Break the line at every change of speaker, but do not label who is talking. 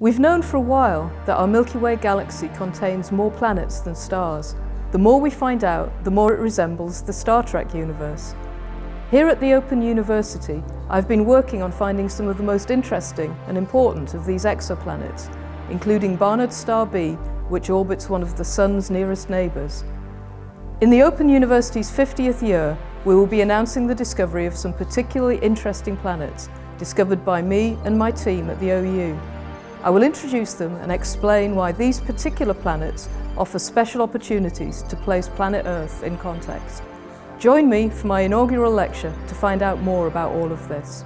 We've known for a while that our Milky Way galaxy contains more planets than stars. The more we find out, the more it resembles the Star Trek universe. Here at the Open University, I've been working on finding some of the most interesting and important of these exoplanets, including Barnard Star B, which orbits one of the Sun's nearest neighbours. In the Open University's 50th year, we will be announcing the discovery of some particularly interesting planets discovered by me and my team at the OU. I will introduce them and explain why these particular planets offer special opportunities to place planet Earth in context. Join me for my inaugural lecture to find out more about all of this.